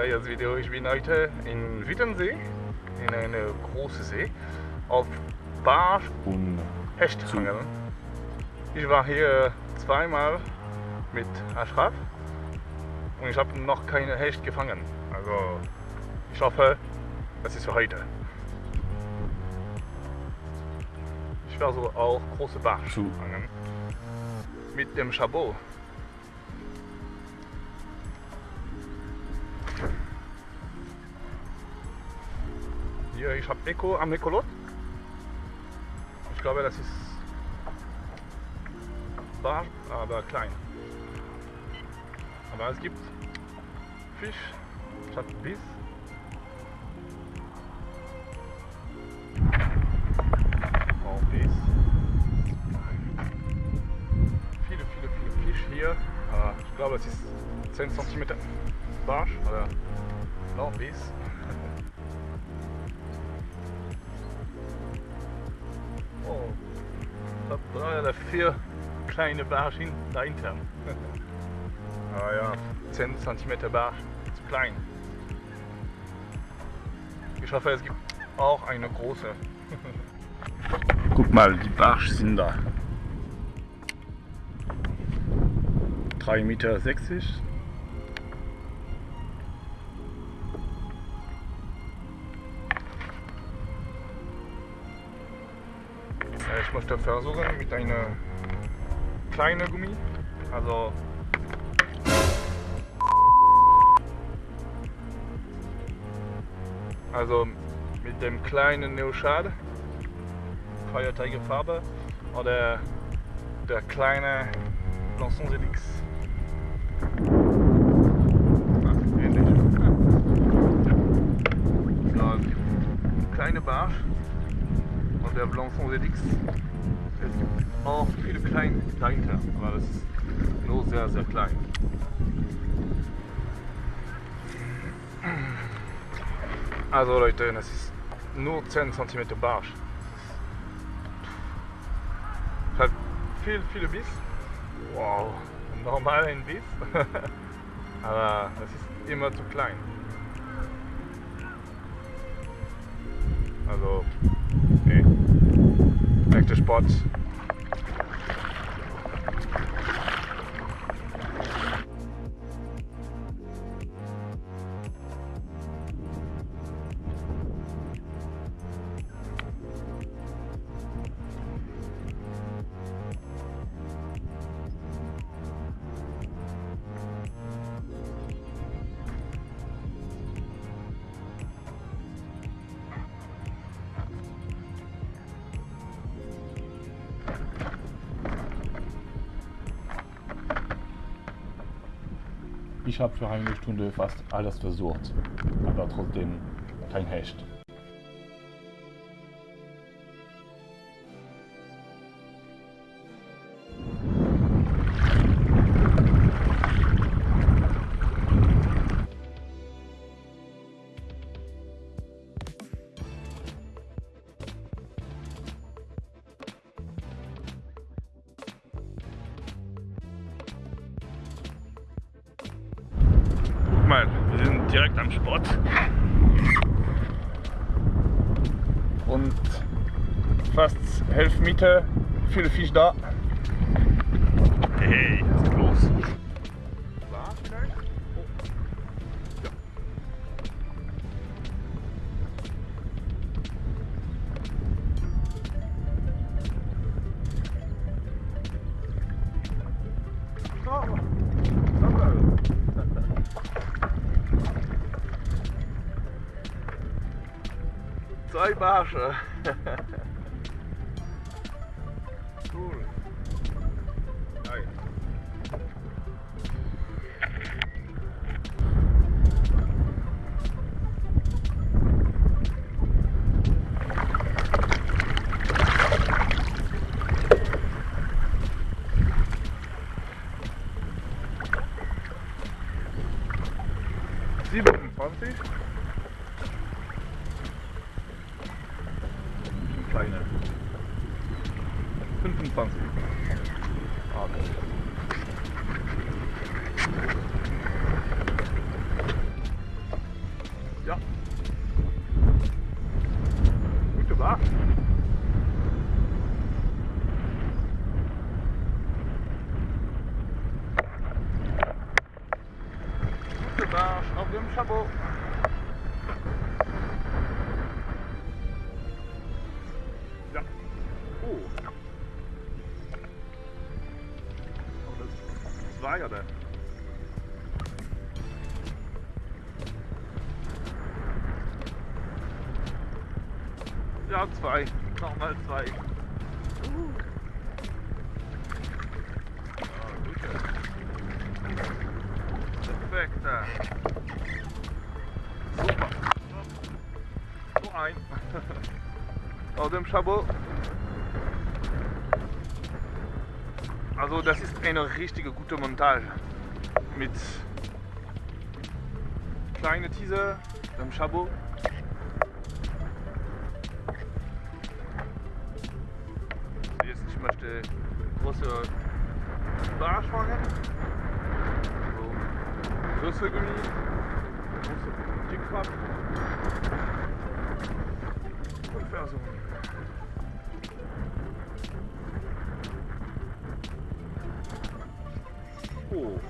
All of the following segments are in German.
Neues Video. Ich bin heute in Wittensee, in einer großen See, auf Barsch und Hecht fangen. Ich war hier zweimal mit Ashraf und ich habe noch keine Hecht gefangen. Also ich hoffe, das ist für heute. Ich werde so auch große Barsch Zu. fangen. Mit dem Chabot. Hier, ich habe Echo am Ecolot. Ich glaube, das ist Barsch, aber klein. Aber es gibt Fisch statt Biss. Viele, viele, viele Fisch hier. Ich glaube, es ist 10 cm Barsch oder noch ich habe drei oder vier kleine Barschen dahinter. Ah ja, 10 cm Barsch, zu klein. Ich hoffe, es gibt auch eine große. Guck mal, die Barsch sind da. 3,60 Meter. Ich möchte versuchen mit einer kleinen Gummi, also also mit dem kleinen Neoshad, Feuerteigerfarbe oder der kleine Lançon ZX. Ah, ähnlich. Ja, kleine Barsch und der Blançon ZX. Es gibt auch viele kleine dahinter, aber das ist nur sehr, sehr klein. Also Leute, das ist nur 10 cm Barsch. Hat viel, viele Biss. Wow, normal ein Biss. aber das ist immer zu klein. Also. connector spots. Ich habe für eine Stunde fast alles versucht, aber trotzdem kein Hecht. Und fast 11 Meter, viele Fisch da. Hey, was ist vielleicht? Oh. Zwei Barsche. das war ja zwei. Nochmal zwei. Uh. Ja, gut. Perfekt. ja. Super. So ein. Aus dem Chabot. Also das ist eine richtige gute Montage. Mit kleine Teaser, dem Chabot. Jetzt ich möchte große Barsch fangen. So größere Gummi, große Dickfahrt. Ungefähr so. Oh.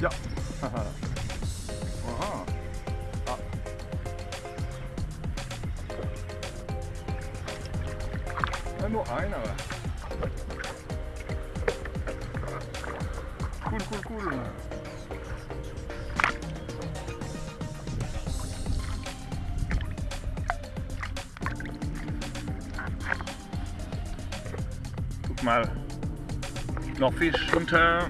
Ja. Aha. Ah. Ja, nur einer. Cool, cool, cool. Guck mal. Noch Fisch unter.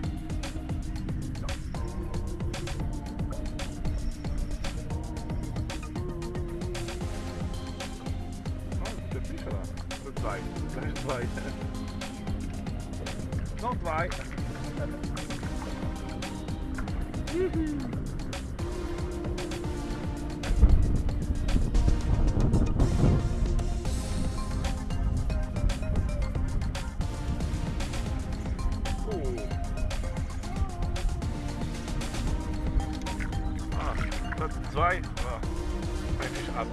Noch. Oh. Ah, Platz zwei. Ah, ein Fisch ab.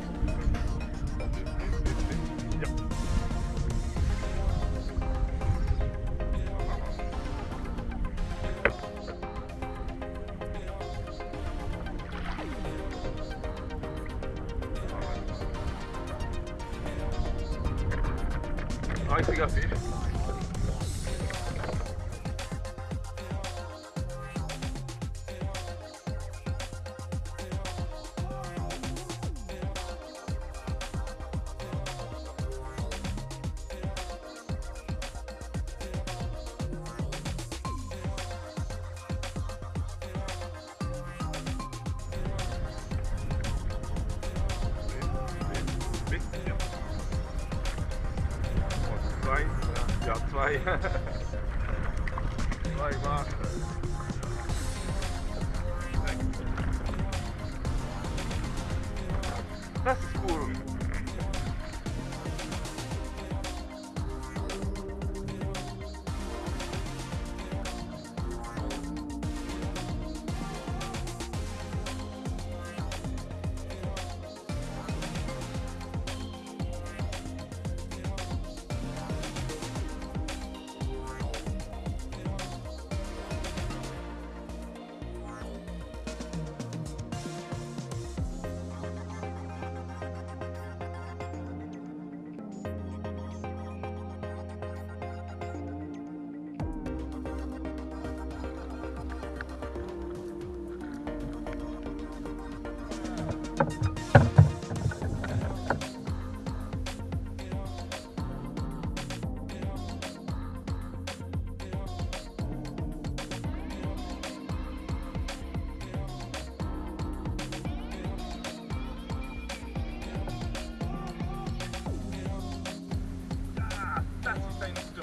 Ja, ja zwei. zwei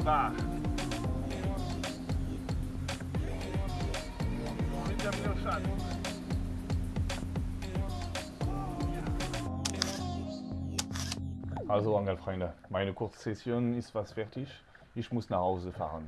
Barsch. Mit dem Schatz. Also Angelfreunde, meine Kurzsession ist fast fertig. Ich muss nach Hause fahren.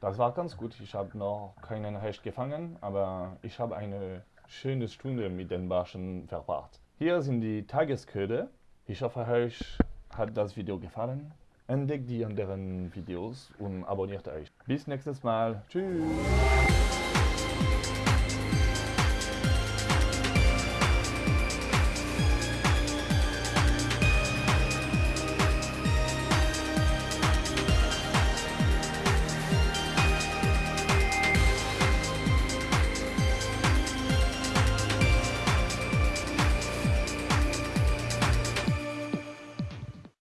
Das war ganz gut. Ich habe noch keinen Hecht gefangen, aber ich habe eine schöne Stunde mit den Barschen verbracht. Hier sind die Tagesköder. Ich hoffe, euch hat das Video gefallen. Entdeckt die anderen Videos und abonniert euch. Bis nächstes Mal. Tschüss.